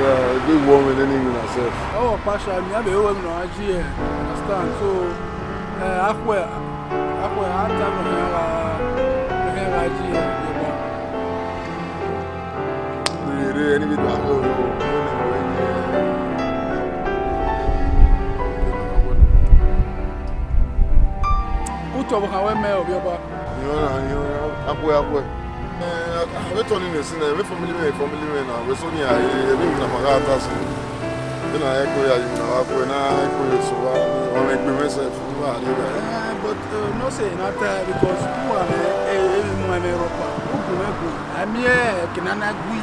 the big one with any Oh, Pasha, me have a woman on IG, understand? So, uh, I wear, I wear hard time on her, uh, on her IG, uh, yeah. Do you do any bit back home? Uto, what can we make of your back? You know, you know, I wear, wetɔne but uh, no say na because who am e e mu who go me go ami e kinana go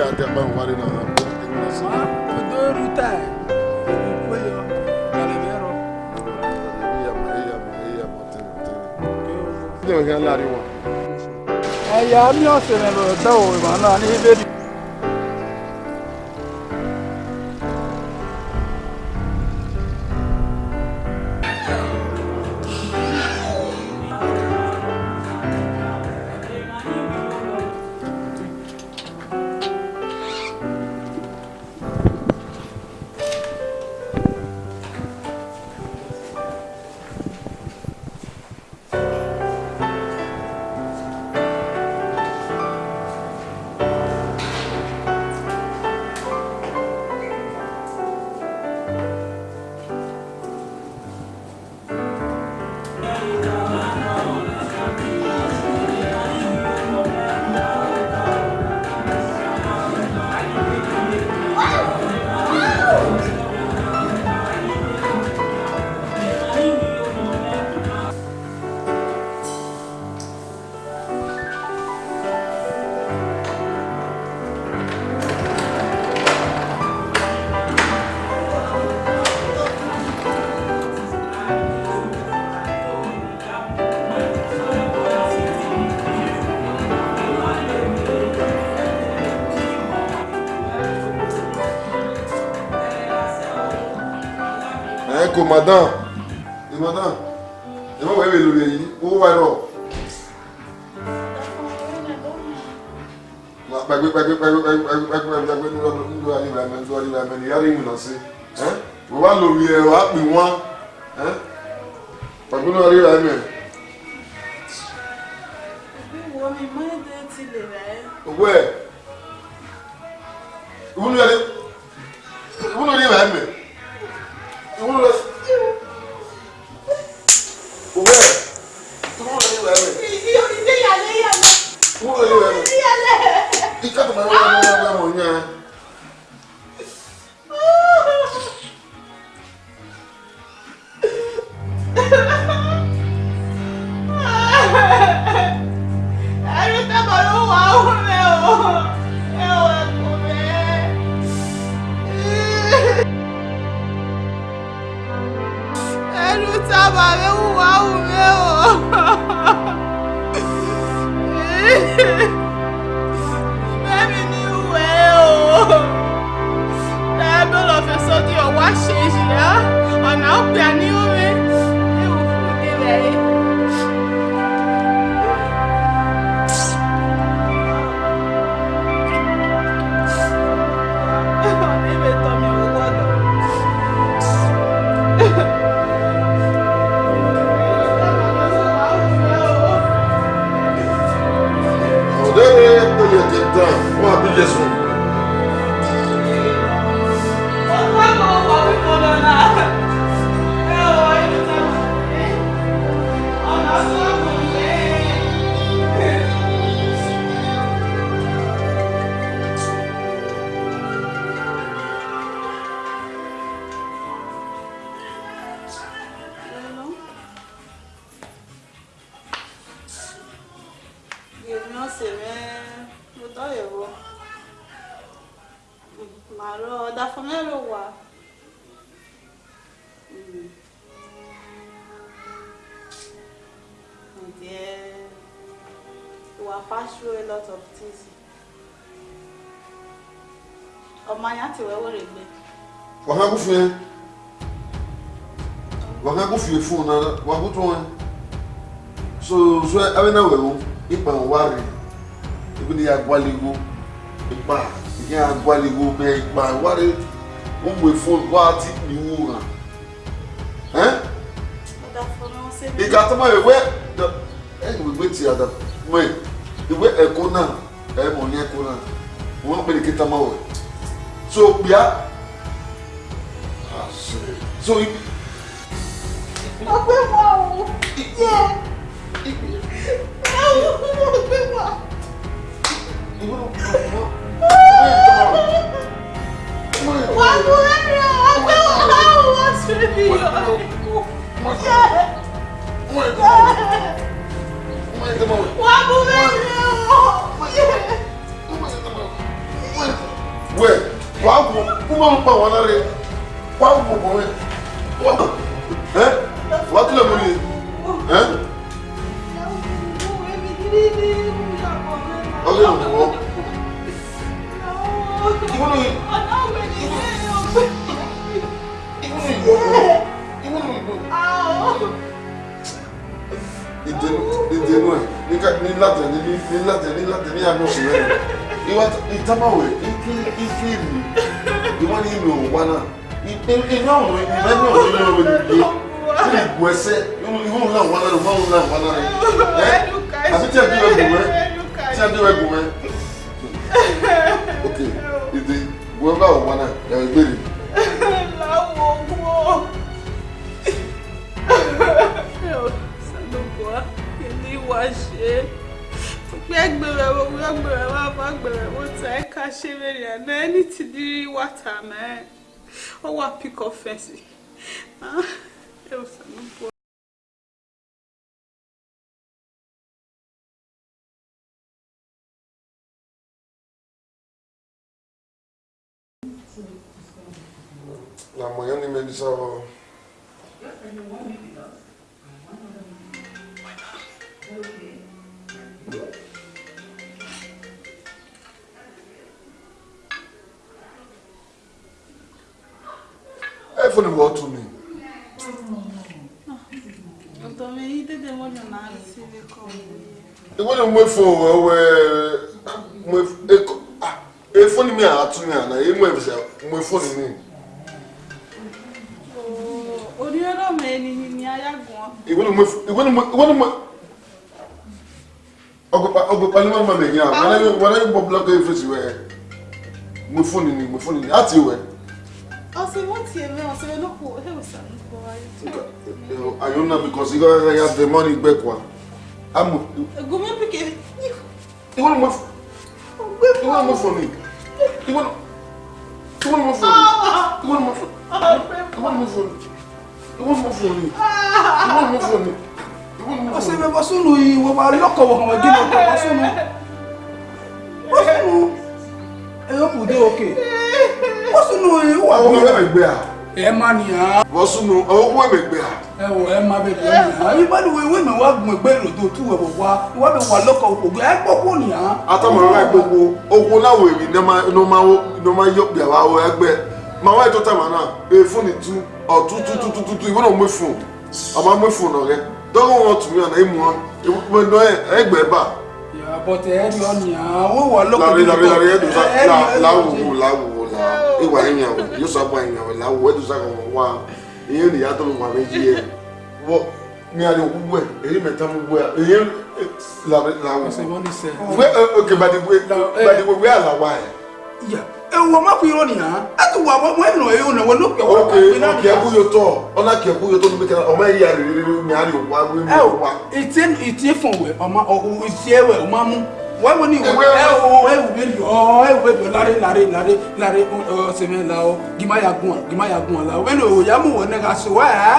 ate ba wa ni na ma Problem kan láriwo. Ẹ̀yà mi ọ̀sẹ̀ rẹ̀ lọ̀rọ̀ tẹ́wọ̀ ìbànú àní ìbéèrè. madam ẹ madam ẹ má wẹ́ẹ́ lórí ẹ̀yìn owó wa rọ̀. gbàgbé gbàgbé gbàgbé gbàgbé gbàgbé gbàgbé nílò àníbà ẹ̀mẹ́ nílò àníbà ẹ̀mẹ́ níyàrá ìwé lọ sí wọ́n wá lórí ẹ̀ wá pè wọ́n gbàgbé nílò àníbà ẹ̀mẹ́. owó ẹ̀ ìwúlò ẹ̀ sábà rẹ̀ wùwá wù mí o. Bẹ́ẹ̀ni ni ìwẹ̀ o. Ẹ bẹ́ẹ̀ lọ fẹ́ sọ́dí ọ̀wá ṣe ìyá ọ̀nà ọ̀gbìn àní. We have passed through a lot of things. ọmọ ayé àti ìwẹ́wò rẹ̀ gbé. wàhán kú fún yẹn wàhán kú fún yẹn fún un náà wàhán kú tó wọn so so ẹbí náà wẹ̀wò ipa nwari ebi ni agwaligo ipa ìyẹn agwaligo bẹ́ẹ̀ ipa nwari wọ́n wẹ̀ fún wa ti nìwò hàn ẹ́ ìgbà tó máa wẹ̀ wẹ́ ẹ̀ wẹ̀ wẹ̀ ti àdàpọ̀ mọ́ ẹ̀ ìwé ẹ̀kọ́ náà ẹ̀ mọ̀ ní ẹ̀kọ́ náà wọ́n pè ní kí tamá wẹ̀ so bíá so ibi. ọgbẹ́ wa o yẹ ọgbẹ́ wa. wọ́n mú ẹ̀rọ ọgbẹ́ wa wọ́n ti rí ọ. wọ́n mú ẹ̀rọ wẹ wà á kú kúmọ̀ ń pa wọn lára wà á kú kò wẹ ẹ wà á tilẹ̀ mú ni ẹ. ọlẹ́ ìwọ ìwọ ni ìwọ ni ìwọ ìwọ ni ìwọ. ìdènú ìdènú ẹ nílàtẹ̀lé nílàtẹ̀lé nílàtẹ̀lé àná oṣù rẹ̀ ìwà ìtàmáwẹ̀ ìfi ìwọ́n ní ìlú òwúwa náà iná ọ̀run ìlú ẹ̀mí ọ̀run ìlú ọ̀run ìlú tí lè bu ẹsẹ̀ ìwọ́n ńlá wà náà ìwọ́n ńlá wà náà ẹ̀ àti tí ẹbí rẹ̀ gùn mẹ́ tí ẹbí wá ṣe pé ẹgbẹ̀rẹ̀ wo wí ọgbẹ̀rẹ̀ wá bá gbẹ̀rẹ̀ wo ta ẹ ká ṣe mẹ́rin àná ẹni tí di La moja nie mieli za ẹ fún ni wọ́n tún mi. ìwé ni mo fún ọwọ́ ẹ efun ah, ni mi àtún mi àná emu ẹ̀fẹ̀sẹ̀ mo efun ni mi. orí ọlọ́mọ ẹni ni ayagun. ìwé ni mo ìwé ni mo ọgbẹ̀palẹ̀ máa mẹ̀yìn àwọn aláyọ̀ bọ́ blọ́kọ̀ yìí fèsì wẹ̀ mo fóònù ni mo fóònù ni á ti wẹ̀. ọ̀sẹ̀ wọ́n ti ẹ̀mẹ́ ọ̀sẹ̀ wọ́n lọ́pọ̀ ọ̀hẹ́ òsàn lọ́pọ̀ ayé. ayọ̀ náà because you gotta have the money back wa. gòmí pèké. ìwọ ni mo fọ ìwọ ni mo fọ mi ìwọ ni mo fọ mi ìwọ ni mo fọ mi ìwọ ni mo fọ mi ìwọ ni mo fọ mi ìwọ ni mo fọ mi wasunu yi waloko wahawajina kwa wasunu wasunu eyo kude oke wasunu yi wa wo ya megbe a e ma ni a wasunu o wo megbe a e wo e ma be be ni a iba ni we me wa gun egbe lo to tu we wo wa wa be wa loko ogun e gbogbo ni a atomo ra ni tu o tu tu tu tu tu iwo no mo fun o ma don't want to me and him one. Mo no ẹgbẹ́ bá. Yeah, but eh lo eh, eh, eh, ni ah, wọ́n wà lóko. Lari lari lari edu sa la la wo la wo la. E wa yin o, yo so pa yin o la wo edu sa ko wa. Iyin ni ya to wa méjì e. Wo mi ari ogun e, èyí mẹ́ta mo gbo e. Iyin la la wo. Se won ni se. We okay, but the way but the way we are la wa e. Yeah ewu ọmọ fi irọ́ nìyà ẹtù na wọ́n ẹ̀nà ẹ̀yọ náà wọ́n ló pẹ̀ wọ́n pẹ̀ náà. ọkẹ ọkẹ yóò tọ ọlá kẹ kú yóò tọ níbi kan ọmọ ẹ̀yà rẹ̀ rẹ̀ rẹ̀ mìíràn yóò wá wíwí wọ́n wá. ìtì ìtì fún wẹ ọmọ ìtì ẹwẹ ọmọ mú wọ́n wọ́n ní ìwé ẹ̀wù bẹ́ẹ̀ lọ ẹ̀wù bẹ́ẹ̀ lọ láre láre láre láre ọ̀sẹ̀mẹ̀ la ọ gímáyà gùn ọ gímáyà gùn ọ la wẹ́n òòyà mú wọn náà sọ wá ẹ̀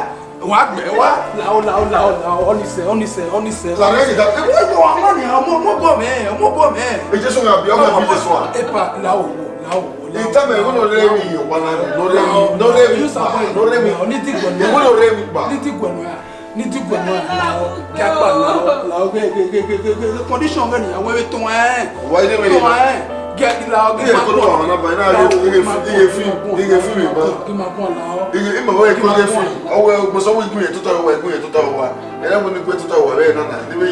wàá gbẹ wá làwọn làwọn làwọn làwọn ọ̀nìṣẹ́ ọ̀nìṣẹ́ ọ̀nìṣẹ́. làwọn ẹ̀yìn dàbí. ẹ̀wọ́n ìwọ ọmọ nìyà ọmọ ọmọ bọ̀ mẹ́ẹ̀ ọmọ bọ̀ mẹ́ẹ̀. èjì sọ̀rọ̀ àbí ọmọ ìbílẹ̀ sọ̀rọ̀. ẹ̀pà làwọn wò ìtàmì ìwé ló rẹ́ mi ìwà lára ló rẹ́ mi ló rẹ́ mi ló rẹ́ mi ìwé ló rẹ́ mi gbà. ní ti gbọ̀nà àlàó kí a gbà láwọ gbẹgbẹgbẹgbẹ condition bẹ́ẹ̀ nìyàwó ẹ̀ tó wọn ẹ̀ tó wọn ẹ̀ gẹ́gẹ́ láwọ gbẹ máa bọ̀ láwọ máa bọ̀ láwọ iye fún iye fún mi bọ̀ iye ìmọ̀ wọ́n yẹ kí wọ́n yẹ fún ọwọ́ ẹgbẹ́sọ́wọ́ ìgbìyẹ tó tọ̀ wọ ìgbìyẹ tó tọ̀ ní gbé tó tọ̀ wọ rẹ̀ náà níbi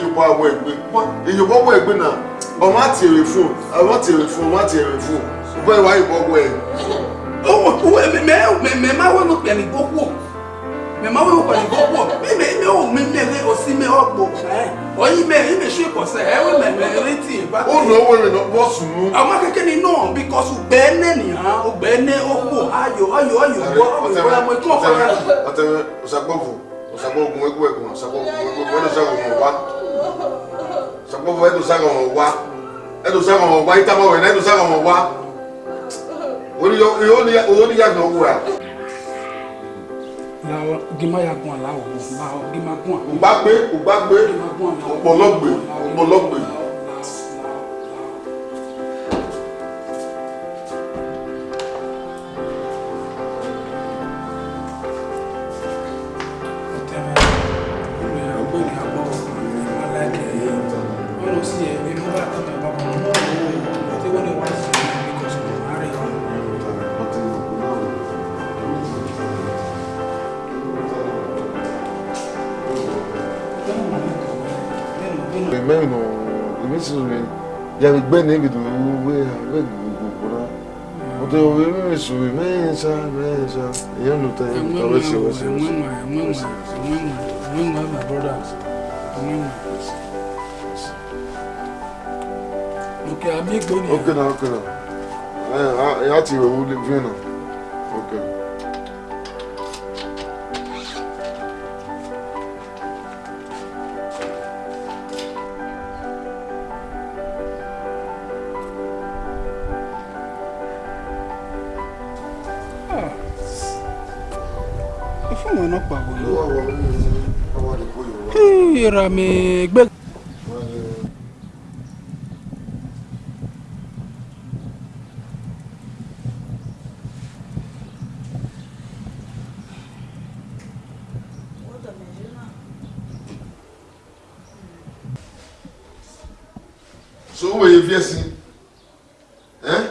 ìyókò Where why you go where? Oh, oh, oh, eh, oh, me me me ma we no pe ni goku. Me ma we o pe ni goku. Me me me o me me re o si me ogbo. Eh. O yi me me shake ose. E eh, we me me reti e, ba. O no we me no bo sunu. Ama keke ni no because u gbe ne ni han, u gbe you. oku. Ayo ayo ayo go. O gba mo tun ofa ya. O te o sa gbovu. O sa gbovu we gwe gwe. O sa gbovu we gwe. O sa gbovu wa. O sa gbovu e do sa gbovu wa. E do sa gbovu wa. Ita mo we na e do sa gbovu wa oníyàgbọ̀n wúra. làwọn gimayagun aláwọ̀ gbà gimagun. ògbàgbé ògbàgbé òpòlọ́gbé òpòlọ́gbé. yàrá gbẹ́ni gidi wúwé àgbẹ̀ gbogbo rà ọ̀tọ̀ òwe mẹ́rin sùwé mẹ́rin sá mẹ́rin sá ìyá ló ta ẹ̀yìn ká wẹ́sì wẹ́sì wẹ́sì. Okay, I'm big Okay, now, okay, now. I, I, I have to go with the náà pàwọ́ náà. ìrà mi gbé. so wo ye viesi eh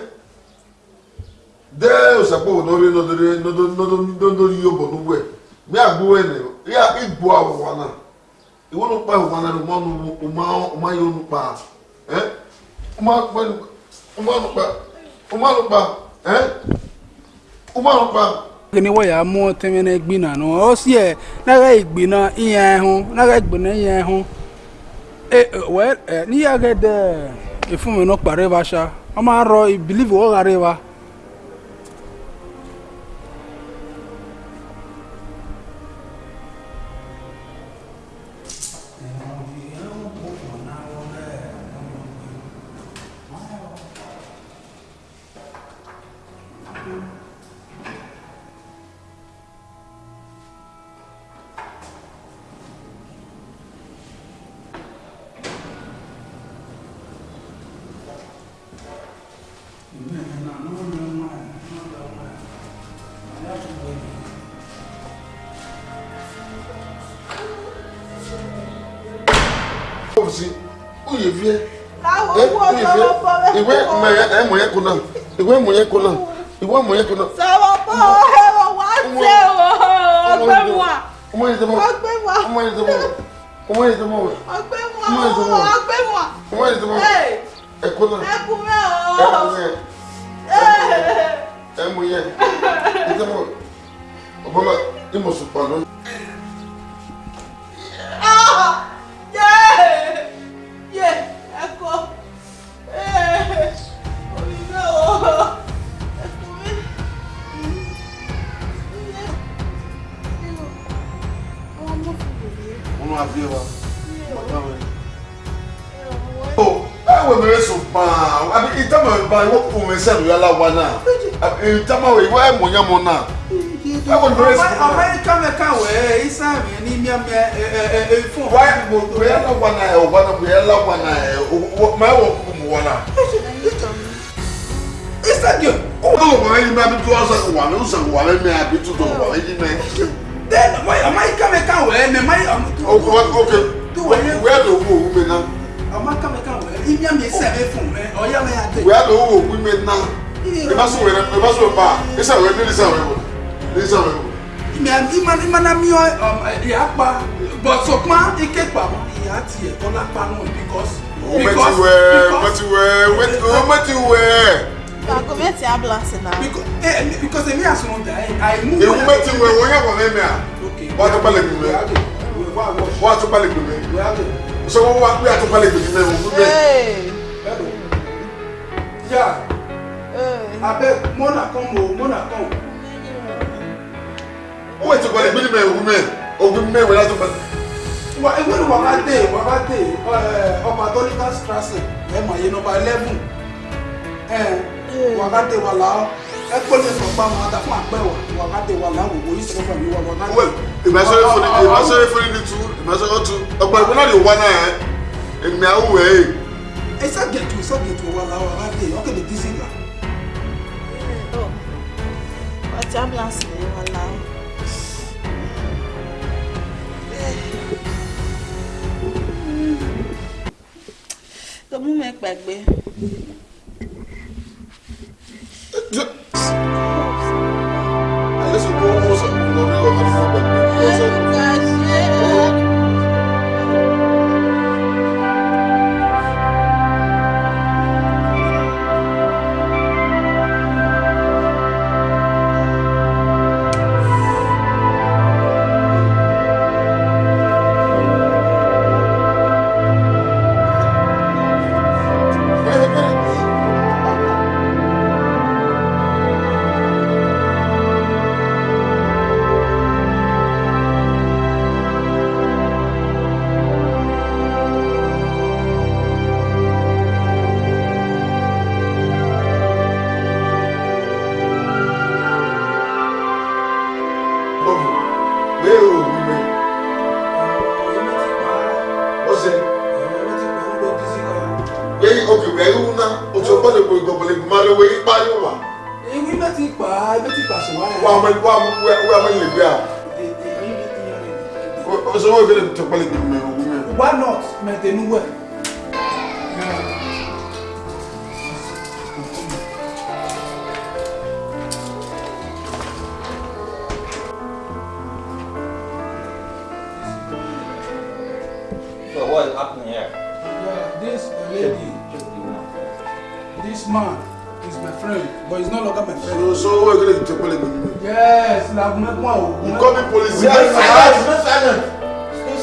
de o sapo no re no do no do no do yobo no gbe bịa gbuwe ne ya igbu awụwa na iwu nu pa ụwa na ụmọ nu ụmọ ụmọ yo nu pa eh ụmọ pa ụmọ nu pa ụmọ nu pa eh ụmọ nu pa wo ya mu temene gbina no o si e na ga igbina iyan ehun na ga igbina iyan ehun eh well ni ya ga de ifun mi no pare ba o ma ro i believe o ga re wa ofisi uye vie iwe mwenye kuna iwe mwenye kuna iwe mwenye kuna. sọ̀rọ̀ bọ́ ẹ̀rọ wá tẹ̀ ọ́ ọgbẹ́ wa ọgbẹ́ wa ọgbẹ́ wa ọgbẹ́ wa ọgbẹ́ wa ẹ̀kúnà ẹ̀kúnà ẹ̀kúnà ẹ̀múyẹ ìdẹ́mọ̀ ọ̀bọ̀lá ìmọ̀sùn pàdánù. ban wo kun mi sẹ́nu yálà wa náà ìjàmbá wo ìwọ ẹ̀ mọ̀ yẹn mọ̀ náà. ọmọ yìí kàmẹ́ káwé isa mi ní mímí ẹ ẹ fún. wáyé mo bẹ yálà wa náà ẹ wà náà I yálà wa náà ẹ máa wọ kúkú mu wọ náà. isa jẹ. ó wà wọ́n ok ok we now? I'm money, not But But so far, it's kept. here. imya mi sɛ bɛ fun mɛ ɔya mɛ ya tɛ. o y'a dɔn o wo kun bɛ na i ma sɔn wɛrɛ i ma sɔn ba i sa wɛrɛ ne ni sa wɛrɛ wo ne ni sa wɛrɛ wo. mɛ i ma i ma na mi ɔ ɛ y'a pa bɔnsɔkuma i kɛ pa mɔ i y'a tiɲɛ tɔla pa nɔ because. o mɛti wɛ mɛti wɛ o mɛti wɛ. Agometi ablansi na. Because èmi àsunwọ̀n dà ẹ́, eh, àìmú. Ewu mẹ́tì wẹ̀ wọ́n yẹ̀ wọ̀ mẹ́mẹ́ à. Wọ́n á tún balẹ̀ gbìmẹ̀. Wọ́n á tún balẹ̀ gbìmẹ̀ sọ wọn wá pé àtúpalẹ̀ gbèdé mẹ́rin òun bẹ́ẹ̀. yà abẹ mọ́nà kan mọ́ mọ́nà kan. ó wẹ̀ tó gbọ́dọ̀ gbèdé mẹ́rin òun mẹ́rin òun mẹ́rin wẹ̀ látọ̀palẹ̀. wà ewé ni wàá dé wàá dé eh, ọmọ adọ́lítà strasse ẹ̀ mọ̀ yẹn nọmba eleven eh, wàá dé wàá làá ẹ kó lè sọ pé àwọn adáfún àpẹwà wàgádé wà láwọn òwò yìí sọgbà ní wàgádé. wẹ́ẹ̀ ìmọ̀sọ́rẹ́ fúnni ìmọ̀sọ́rẹ́ fúnni ni tu ìmọ̀sọ́rẹ́ tu ọgbà ìgbóná lè wá náà ẹ̀ èmi àwù ẹ̀ ẹ̀. ẹ sàgẹ̀tù sàgẹ̀tù wà láwọn wàgádé ọ̀gẹ̀dẹ̀ dísì là. ọtí ambulance lè wà láwọn. tó mú mi pẹ̀gbẹ́. Why not? Maintain well. So what is happening here? Yeah, this lady, this man is my friend, but he's So, so we're going to to police. Yes, like my one. You call me police. Yes, yes,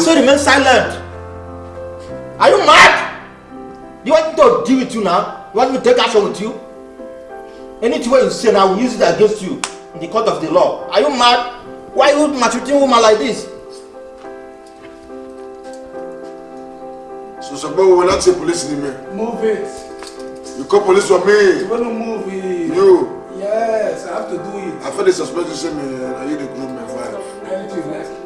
I said remain silent. Are you mad? You want me to deal with you now? You want me to take action with you? Anything you say now, I will use it against you in the court of the law. Are you mad? Why are you maltreating woman like this? So we will not say police in me. Move it. You call police for me. You want to move it. You. Yes, I have to do it. I feel they suspect you are you the groom, my wife? Anything like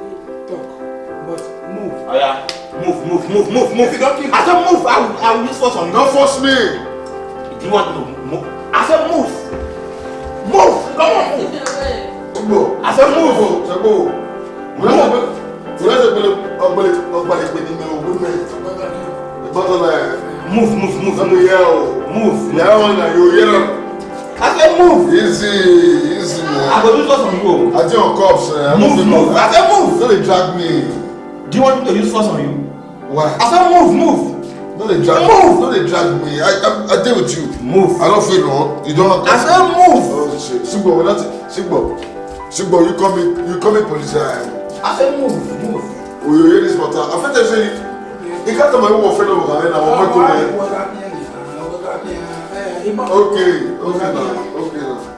Oh yeah. Move, move, move, move, move. You don't keep I said move. I will, I will use force on you. Don't force me. Do you want to move? I said move. Move. Come on, move. Go. I said move. Go. Go. Go. Move, move, move. Move. Move. Move. I said move. Easy, easy man. I go do something go. I think on cops. Uh, move, move. I said move. Don't drag me. Do you want me to use force on you? Why? I said move, move. Don't they drag move. Don't they drag me. I, I, I deal with you. Move. I don't feel wrong. You don't. have to. I said move. Oh shit, Sigbo, we're not. Sigbo, Sigbo, you call me, you call me police. Eh? I said move, move. Oh, you hear this matter? I feel they You can't tell my own friend over there. I'm not going. Oh, okay, okay now, okay now.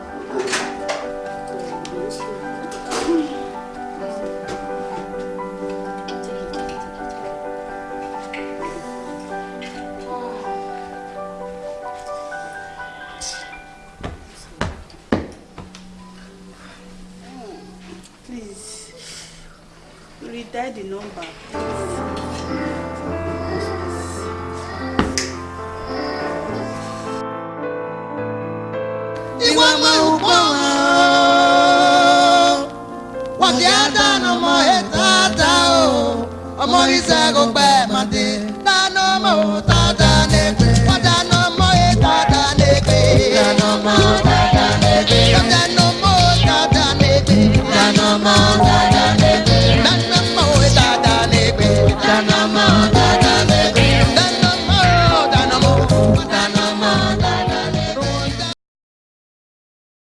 Redial the number, please. iwe maukpo wọ́n ti á dáná ọmọ ètò àtà o ọmọ ìṣègùn pẹ̀lú.